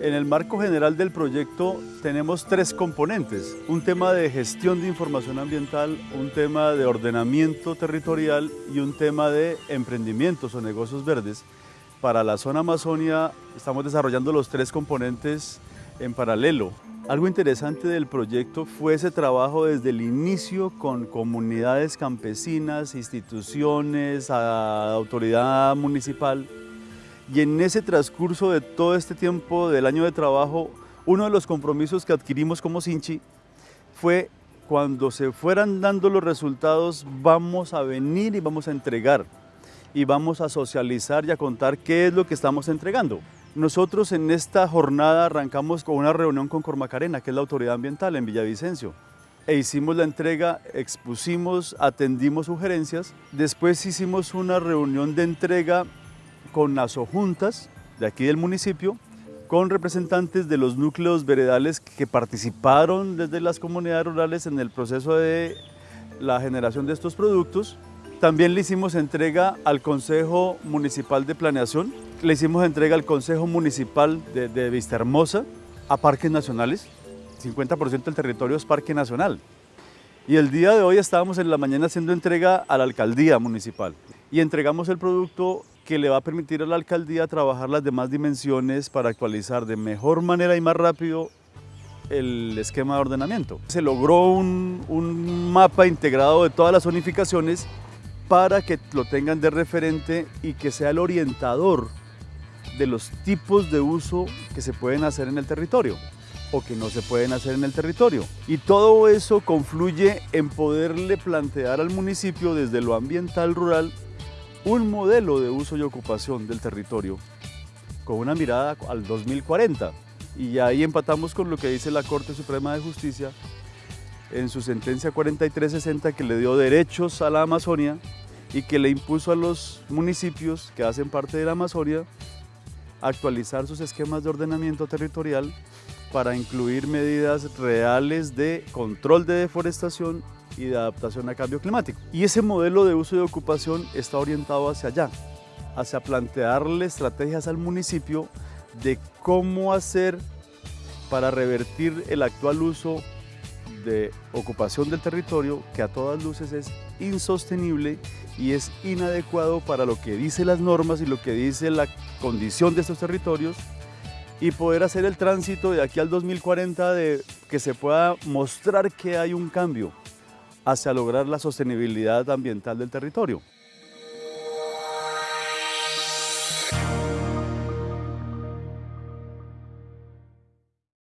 En el marco general del proyecto tenemos tres componentes, un tema de gestión de información ambiental, un tema de ordenamiento territorial y un tema de emprendimientos o negocios verdes. Para la zona Amazonia estamos desarrollando los tres componentes en paralelo. Algo interesante del proyecto fue ese trabajo desde el inicio con comunidades campesinas, instituciones, autoridad municipal, y en ese transcurso de todo este tiempo del año de trabajo, uno de los compromisos que adquirimos como Sinchi fue cuando se fueran dando los resultados, vamos a venir y vamos a entregar y vamos a socializar y a contar qué es lo que estamos entregando. Nosotros en esta jornada arrancamos con una reunión con Cormacarena, que es la autoridad ambiental en Villavicencio, e hicimos la entrega, expusimos, atendimos sugerencias, después hicimos una reunión de entrega con juntas de aquí del municipio, con representantes de los núcleos veredales que participaron desde las comunidades rurales en el proceso de la generación de estos productos. También le hicimos entrega al Consejo Municipal de Planeación, le hicimos entrega al Consejo Municipal de, de Vista Hermosa, a parques nacionales. 50% del territorio es parque nacional. Y el día de hoy estábamos en la mañana haciendo entrega a la alcaldía municipal y entregamos el producto que le va a permitir a la alcaldía trabajar las demás dimensiones para actualizar de mejor manera y más rápido el esquema de ordenamiento. Se logró un, un mapa integrado de todas las zonificaciones para que lo tengan de referente y que sea el orientador de los tipos de uso que se pueden hacer en el territorio o que no se pueden hacer en el territorio. Y todo eso confluye en poderle plantear al municipio desde lo ambiental rural un modelo de uso y ocupación del territorio con una mirada al 2040. Y ahí empatamos con lo que dice la Corte Suprema de Justicia en su sentencia 4360 que le dio derechos a la Amazonia y que le impuso a los municipios que hacen parte de la Amazonia actualizar sus esquemas de ordenamiento territorial para incluir medidas reales de control de deforestación y de adaptación al cambio climático. Y ese modelo de uso y ocupación está orientado hacia allá, hacia plantearle estrategias al municipio de cómo hacer para revertir el actual uso de ocupación del territorio que a todas luces es insostenible y es inadecuado para lo que dice las normas y lo que dice la condición de estos territorios y poder hacer el tránsito de aquí al 2040 de que se pueda mostrar que hay un cambio hacia lograr la sostenibilidad ambiental del territorio.